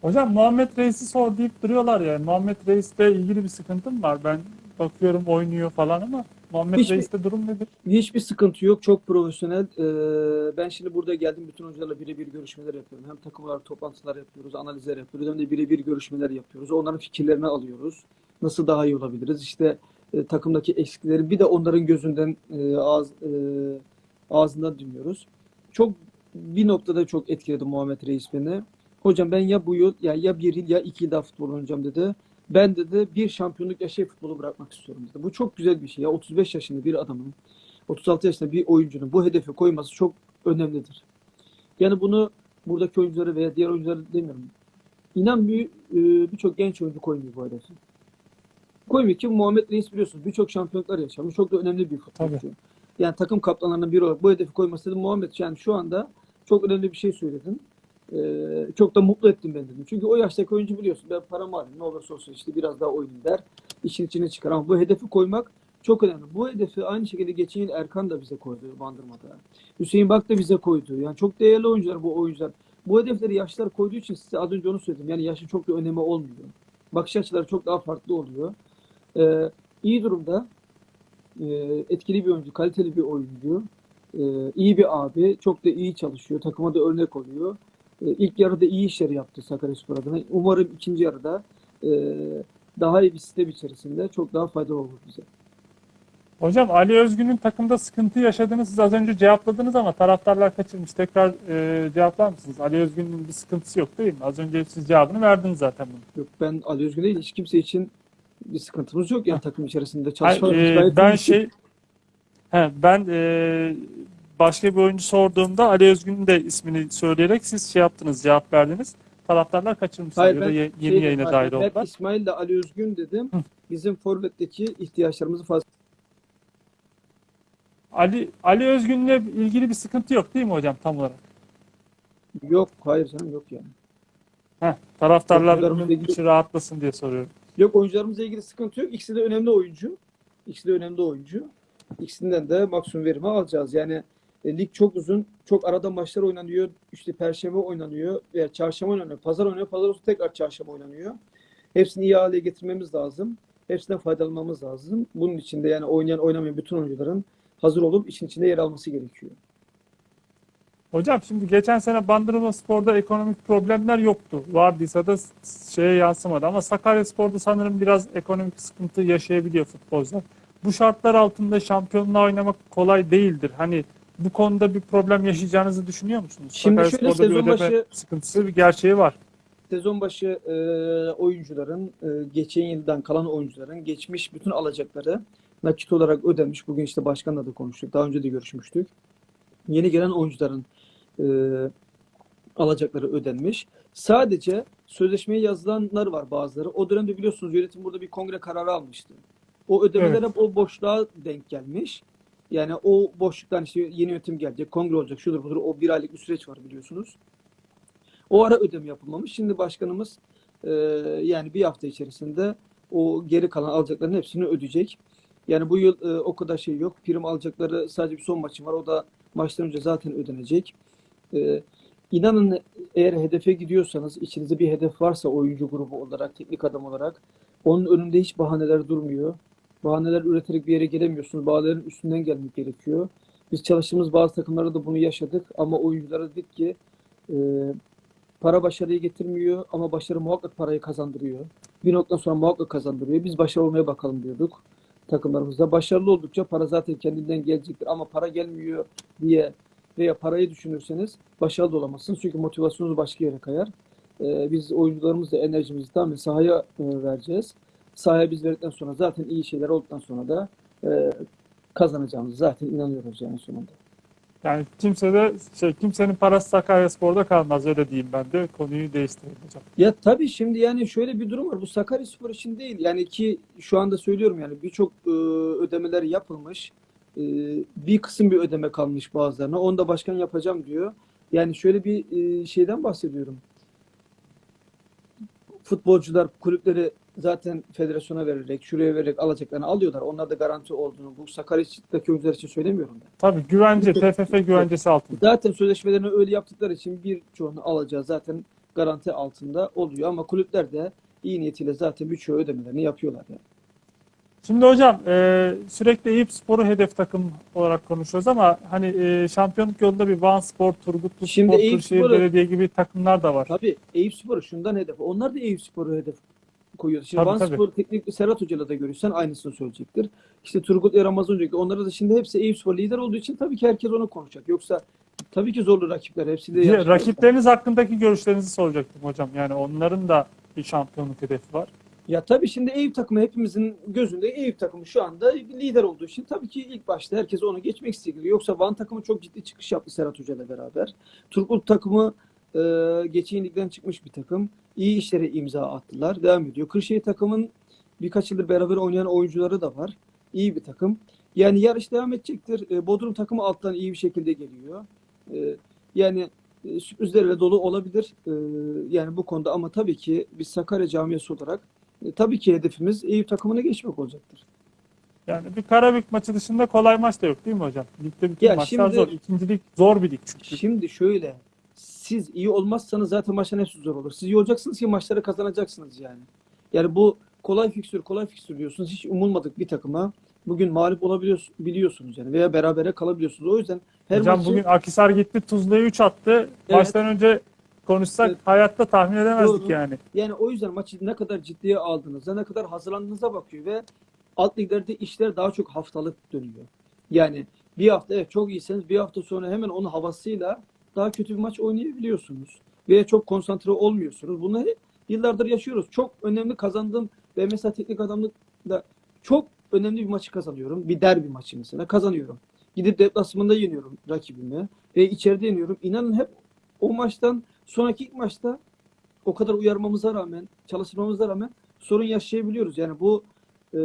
S2: Hocam Muhammed Reis'i sor deyip duruyorlar ya. Muhammed Reis'le ilgili bir sıkıntım var. Ben bakıyorum oynuyor falan ama Muhammed
S1: Hiçbir-
S2: Reis'te durum nedir?
S1: Hiçbir sıkıntı yok. Çok profesyonel. Ee, ben şimdi burada geldim. Bütün oyuncularla birebir görüşmeler yapıyorum. Hem takım olarak toplantılar yapıyoruz, analizler yapıyoruz. Hem de birebir görüşmeler yapıyoruz. Onların fikirlerini alıyoruz. Nasıl daha iyi olabiliriz? İşte e, takımdaki eksikleri bir de onların gözünden e, ağız, e, ağzından dinliyoruz. Çok bir noktada çok etkiledi Muhammed Reis beni. Hocam ben ya bu yıl ya, ya bir yıl ya iki yıl daha futbol oynayacağım dedi. Ben dedi bir şampiyonluk yaşayıp futbolu bırakmak istiyorum dedi. Bu çok güzel bir şey ya. 35 yaşında bir adamın 36 yaşında bir oyuncunun bu hedefi koyması çok önemlidir. Yani bunu buradaki oyuncuları veya diğer oyuncuları demiyorum. İnan bir e, birçok genç oyuncu koymuyor bu hedefi. Koymuyor ki Muhammed Reis biliyorsunuz birçok şampiyonluklar yaşamış. Çok da önemli bir futbolcu. Yani takım kaptanlarından biri olarak bu hedefi koyması dedim Muhammed yani şu anda çok önemli bir şey söyledin. Ee, çok da mutlu ettim ben dedim. Çünkü o yaştaki oyuncu biliyorsun ben paramı alayım ne olursa olsun işte biraz daha oynayayım der. İşin içine çıkar ama bu hedefi koymak çok önemli. Bu hedefi aynı şekilde geçen yıl Erkan da bize koydu Bandırma'da. Hüseyin Bak da bize koydu. Yani çok değerli oyuncular bu oyuncular. Bu hedefleri yaşlar koyduğu için size az önce onu söyledim. Yani yaşın çok da önemi olmuyor. Bakış açıları çok daha farklı oluyor. Ee, iyi durumda. Ee, etkili bir oyuncu, kaliteli bir oyuncu. Ee, iyi bir abi. Çok da iyi çalışıyor. Takıma da örnek oluyor. Ee, ilk yarıda iyi işleri yaptı Sakaryaspor adına. Umarım ikinci yarıda e, daha iyi bir sistem içerisinde çok daha faydalı olur bize.
S2: Hocam Ali Özgün'ün takımda sıkıntı yaşadığını siz az önce cevapladınız ama taraftarlar kaçırmış. Tekrar e, cevaplar mısınız? Ali Özgün'ün bir sıkıntısı yok değil mi? Az önce siz cevabını verdiniz zaten bunun.
S1: Yok ben Ali Özgün değil hiç kimse için bir sıkıntımız yok yani takım içerisinde
S2: Hayır,
S1: çalışmalarımız
S2: e, ben
S1: iyi.
S2: şey he, ben e, başka bir oyuncu sorduğumda Ali Özgün'ün de ismini söyleyerek siz şey yaptınız, cevap verdiniz. Taraftarlar kaçırmış
S1: Hayır,
S2: ya da ye-
S1: şey
S2: yeni
S1: dedim,
S2: yayına
S1: ben hep
S2: oldular.
S1: İsmail ile Ali Özgün dedim.
S2: Hı.
S1: Bizim forvetteki ihtiyaçlarımızı fazla
S2: Ali Ali Özgün'le ilgili bir sıkıntı yok değil mi hocam tam olarak?
S1: yok. Hayır canım yok yani.
S2: Heh, taraftarların
S1: Oyuncularımızla ilgili-
S2: içi rahatlasın diye soruyorum.
S1: Yok oyuncularımızla ilgili sıkıntı yok. İkisi de önemli oyuncu. İkisi de önemli oyuncu. İkisinden de maksimum verimi alacağız. Yani e, lig çok uzun. Çok arada maçlar oynanıyor. İşte perşembe oynanıyor. Veya çarşamba oynanıyor. Pazar oynanıyor. Pazar olsun tekrar çarşamba oynanıyor. Hepsini iyi hale getirmemiz lazım. Hepsinden faydalanmamız lazım. Bunun için de yani oynayan oynamayan bütün oyuncuların hazır olup işin içinde yer alması gerekiyor.
S2: Hocam şimdi geçen sene Bandırma Spor'da ekonomik problemler yoktu. Vardıysa da şeye yansımadı. Ama Sakaryaspor'da sanırım biraz ekonomik sıkıntı yaşayabiliyor futbolcular. Bu şartlar altında şampiyonluğa oynamak kolay değildir. Hani bu konuda bir problem yaşayacağınızı düşünüyor musunuz?
S1: Şimdi şöyle
S2: Sakaryaspor'da bir
S1: sezon
S2: ödeme
S1: başı-
S2: sıkıntısı bir gerçeği var.
S1: Sezon başı e, oyuncuların, e, geçen yıldan kalan oyuncuların geçmiş bütün alacakları nakit olarak ödenmiş. Bugün işte başkanla da konuştuk. Daha önce de görüşmüştük. Yeni gelen oyuncuların e, alacakları ödenmiş. Sadece sözleşmeye yazılanlar var bazıları. O dönemde biliyorsunuz yönetim burada bir kongre kararı almıştı. O ödemeler
S2: Evet.
S1: o boşluğa denk gelmiş. Yani o boşluktan işte yeni yönetim gelecek, kongre olacak, şudur budur. O bir aylık bir süreç var biliyorsunuz. O ara ödeme yapılmamış. Şimdi başkanımız e, yani bir hafta içerisinde o geri kalan alacakların hepsini ödeyecek. Yani bu yıl e, o kadar şey yok. Prim alacakları sadece bir son maçı var. O da maçtan önce zaten ödenecek. E, inanın eğer hedefe gidiyorsanız, içinizde bir hedef varsa oyuncu grubu olarak, teknik adam olarak onun önünde hiç bahaneler durmuyor. Bahaneler üreterek bir yere gelemiyorsunuz. Bahanelerin üstünden gelmek gerekiyor. Biz çalıştığımız bazı takımlarda da bunu yaşadık ama oyunculara dedik ki e, para başarıyı getirmiyor ama başarı muhakkak parayı kazandırıyor. Bir noktadan sonra muhakkak kazandırıyor. Biz başarılı olmaya bakalım diyorduk takımlarımızda. Başarılı oldukça para zaten kendinden gelecektir ama para gelmiyor diye veya parayı düşünürseniz başarılı olamazsınız. Çünkü motivasyonunuz başka yere kayar. Ee, biz oyuncularımızla enerjimizi tamamen sahaya e, vereceğiz. Sahaya biz verdikten sonra zaten iyi şeyler olduktan sonra da e, kazanacağımızı zaten inanıyoruz yani sonunda.
S2: Yani kimse de şey kimsenin parası Sakaryaspor'da kalmaz öyle diyeyim ben de. Konuyu değiştireyim hocam.
S1: Ya tabii şimdi yani şöyle bir durum var. Bu Sakaryaspor için değil. Yani ki şu anda söylüyorum yani birçok e, ödemeler yapılmış. E, bir kısım bir ödeme kalmış bazılarına. Onu da başkan yapacağım diyor. Yani şöyle bir e, şeyden bahsediyorum. Futbolcular kulüpleri zaten federasyona vererek, şuraya vererek alacaklarını alıyorlar. Onlar da garanti olduğunu bu Sakarya'daki oyuncular için söylemiyorum ben.
S2: Tabii güvence, TFF güvencesi altında.
S1: Zaten sözleşmelerini öyle yaptıkları için birçoğunu alacağı zaten garanti altında oluyor. Ama kulüpler de iyi niyetiyle zaten birçoğu ödemelerini yapıyorlar yani.
S2: Şimdi hocam e, sürekli Eyüp Spor'u hedef takım olarak konuşuyoruz ama hani e, şampiyonluk yolunda bir Van Spor, Turgutlu
S1: Şimdi
S2: Spor,
S1: Eyüp
S2: Kırşehir
S1: Spor'u-
S2: Belediye gibi takımlar da var.
S1: Tabii Eyüp Spor'u şundan hedef. Onlar da Eyüp Spor'u hedef koyuyor. Şimdi
S2: Tabii,
S1: Van
S2: tabii.
S1: Spor teknik Serhat Hoca'yla da görüşsen aynısını söyleyecektir. İşte Turgut ve Ramazan Hoca onlara da şimdi hepsi Eyüp Spor lider olduğu için tabii ki herkes onu konuşacak. Yoksa tabii ki zorlu rakipler. Hepsi de yarışıyor.
S2: Rakipleriniz hakkındaki görüşlerinizi soracaktım hocam. Yani onların da bir şampiyonluk hedefi var.
S1: Ya tabii şimdi Eyüp takımı hepimizin gözünde Eyüp takımı şu anda lider olduğu için tabii ki ilk başta herkes onu geçmek istiyor. Yoksa Van takımı çok ciddi çıkış yaptı Serhat Hoca ile beraber. Turgut takımı e, geçen ligden çıkmış bir takım. İyi işlere imza attılar. Devam ediyor. Kırşehir takımın birkaç yıldır beraber oynayan oyuncuları da var. İyi bir takım. Yani yarış devam edecektir. E, Bodrum takımı alttan iyi bir şekilde geliyor. E, yani e, sürprizlerle dolu olabilir. E, yani bu konuda ama tabii ki biz Sakarya camiası olarak e, tabii ki hedefimiz Eyüp takımına geçmek olacaktır.
S2: Yani bir Karabük maçı dışında kolay maç da yok değil mi hocam? Ligde bütün
S1: Ya
S2: maçlar
S1: şimdi-
S2: zor. İkincilik zor bir lig çünkü.
S1: Şimdi şöyle, siz iyi olmazsanız zaten maçların hepsi zor olur. Siz iyi olacaksınız ki maçları kazanacaksınız yani. Yani bu kolay fikstür, kolay fikstür diyorsunuz. Hiç umulmadık bir takıma bugün mağlup olabiliyorsunuz biliyorsunuz yani veya berabere kalabiliyorsunuz. O yüzden her
S2: Hocam
S1: maçı
S2: bugün Akhisar gitti Tuzla'ya 3 attı. Maçtan önce konuşsak
S1: Evet.
S2: hayatta tahmin edemezdik
S1: Doğru.
S2: yani.
S1: Yani o yüzden maçı ne kadar ciddiye aldığınıza, ne kadar hazırlandığınıza bakıyor ve alt liglerde işler daha çok haftalık dönüyor. Yani bir hafta evet çok iyiseniz bir hafta sonra hemen onun havasıyla daha kötü bir maç oynayabiliyorsunuz. Veya çok konsantre olmuyorsunuz. Bunları yıllardır yaşıyoruz. Çok önemli kazandığım ve mesela teknik adamlıkla çok önemli bir maçı kazanıyorum. Bir derbi maçı mesela kazanıyorum. Gidip deplasmanda yeniyorum rakibimi ve içeride yeniyorum. İnanın hep o maçtan sonraki ilk maçta o kadar uyarmamıza rağmen, çalışmamıza rağmen sorun yaşayabiliyoruz. Yani bu e,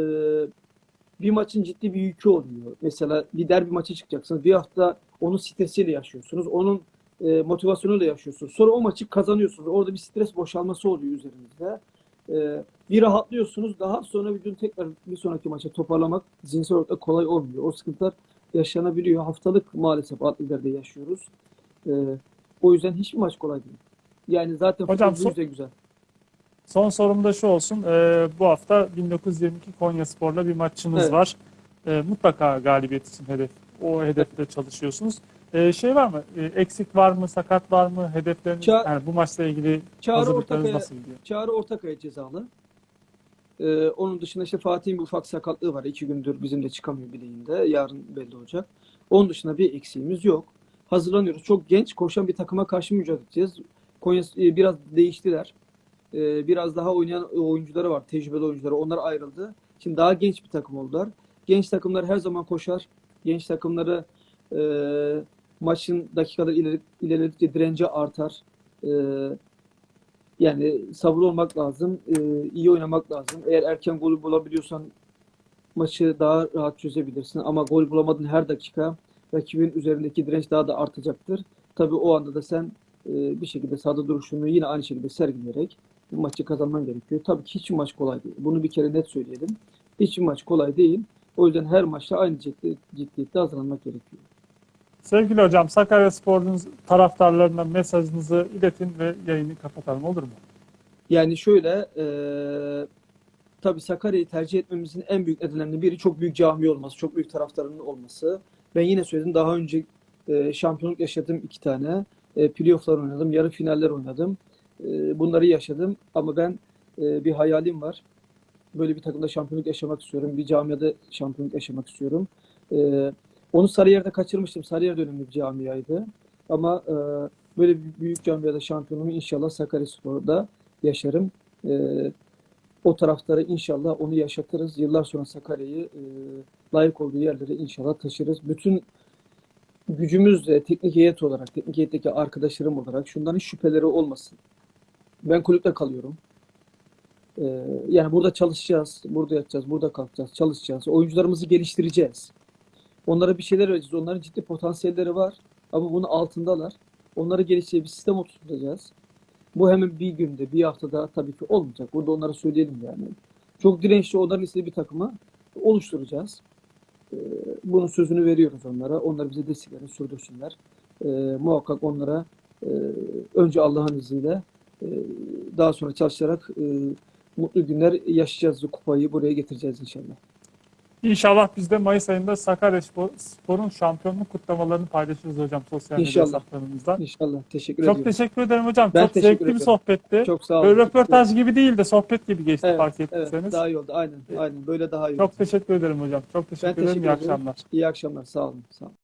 S1: bir maçın ciddi bir yükü oluyor. Mesela bir derbi maçı çıkacaksınız. Bir hafta onun stresiyle yaşıyorsunuz. Onun e, motivasyonuyla yaşıyorsunuz. Sonra o maçı kazanıyorsunuz. Orada bir stres boşalması oluyor üzerinizde. E, bir rahatlıyorsunuz. Daha sonra bir gün tekrar bir sonraki maça toparlamak zihinsel olarak da kolay olmuyor. O sıkıntılar yaşanabiliyor. Haftalık maalesef atletlerde yaşıyoruz. E, o yüzden hiçbir maç kolay değil. Yani zaten
S2: Hocam,
S1: futbol
S2: son-
S1: güzel.
S2: Son sorum da şu olsun. Ee, bu hafta 1922 Konya Spor'la bir maçınız
S1: Evet.
S2: var. Ee, mutlaka galibiyet için hedef, o hedefte çalışıyorsunuz. Ee, şey var mı? Ee, eksik var mı? Sakat var mı? Hedefleriniz?
S1: Ça-
S2: yani bu maçla ilgili
S1: Çağrı
S2: hazırlıklarınız
S1: Ortakaya,
S2: nasıl gidiyor?
S1: Çağrı Ortakaya cezalı. Ee, onun dışında işte Fatih'in bir ufak sakatlığı var. İki gündür bizim de çıkamıyor bileğinde. Yarın belli olacak. Onun dışında bir eksiğimiz yok. Hazırlanıyoruz. Çok genç koşan bir takıma karşı mücadele edeceğiz. Konya e, biraz değiştiler. Ee, biraz daha oynayan oyuncuları var. Tecrübeli oyuncuları. Onlar ayrıldı. Şimdi daha genç bir takım oldular. Genç takımlar her zaman koşar. Genç takımları e, maçın dakikalar ileri, ilerledikçe direnci artar. E, yani sabırlı olmak lazım. e, iyi oynamak lazım. Eğer erken golü bulabiliyorsan maçı daha rahat çözebilirsin. Ama gol bulamadığın her dakika rakibin üzerindeki direnç daha da artacaktır. Tabii o anda da sen e, bir şekilde sahada duruşunu yine aynı şekilde sergileyerek bu maçı kazanman gerekiyor. Tabii ki hiçbir maç kolay değil. Bunu bir kere net söyleyelim. Hiçbir maç kolay değil. O yüzden her maçta aynı ciddi, ciddiyette hazırlanmak gerekiyor.
S2: Sevgili hocam Sakarya Spor'un taraftarlarına mesajınızı iletin ve yayını kapatalım olur mu?
S1: Yani şöyle e, tabii Sakarya'yı tercih etmemizin en büyük nedenlerinden biri çok büyük cami olması, çok büyük taraftarının olması. Ben yine söyledim daha önce e, şampiyonluk yaşadım iki tane. E, playofflar oynadım, yarı finaller oynadım. E, bunları yaşadım ama ben e, bir hayalim var. Böyle bir takımda şampiyonluk yaşamak istiyorum. Bir camiada şampiyonluk yaşamak istiyorum. E, onu Sarıyer'de kaçırmıştım. Sarıyer de önemli bir camiaydı. Ama e, böyle bir büyük camiada şampiyonluğumu inşallah Sakaryaspor'da yaşarım. Ee, o taraftarı inşallah onu yaşatırız. Yıllar sonra Sakarya'yı e, layık olduğu yerlere inşallah taşırız. Bütün gücümüzle teknik heyet olarak, teknik heyetteki arkadaşlarım olarak şundan hiç şüpheleri olmasın. Ben kulüpte kalıyorum. Ee, yani burada çalışacağız, burada yatacağız, burada kalkacağız, çalışacağız. Oyuncularımızı geliştireceğiz. Onlara bir şeyler vereceğiz. Onların ciddi potansiyelleri var ama bunun altındalar. Onları geliştireceğiz, bir sistem oturtacağız. Bu hemen bir günde, bir haftada tabii ki olmayacak. Burada onlara söyleyelim yani. Çok dirençli onların istediği bir takımı oluşturacağız. Ee, bunun sözünü veriyoruz onlara. Onlar bize desteklerini sürdürsünler. Ee, muhakkak onlara e, önce Allah'ın izniyle e, daha sonra çalışarak e, mutlu günler yaşayacağız. Kupayı buraya getireceğiz inşallah.
S2: İnşallah biz de Mayıs ayında Sakaryaspor- Spor'un şampiyonluk kutlamalarını paylaşırız hocam sosyal medya
S1: İnşallah.
S2: hesaplarımızdan.
S1: İnşallah. Teşekkür
S2: Çok
S1: ediyorum.
S2: teşekkür ederim hocam.
S1: Ben
S2: Çok zevkli bir
S1: ederim.
S2: sohbetti.
S1: Çok sağ olun.
S2: Böyle röportaj gibi değil de sohbet gibi geçti
S1: Evet,
S2: fark
S1: evet,
S2: ettiyseniz.
S1: daha iyi oldu. Aynen. Aynen. Böyle daha iyi oldu.
S2: Çok teşekkür ederim hocam. Çok teşekkür
S1: Ben
S2: ederim.
S1: teşekkür
S2: İyi
S1: ederim.
S2: akşamlar.
S1: İyi akşamlar. Sağ olun. Sağ olun.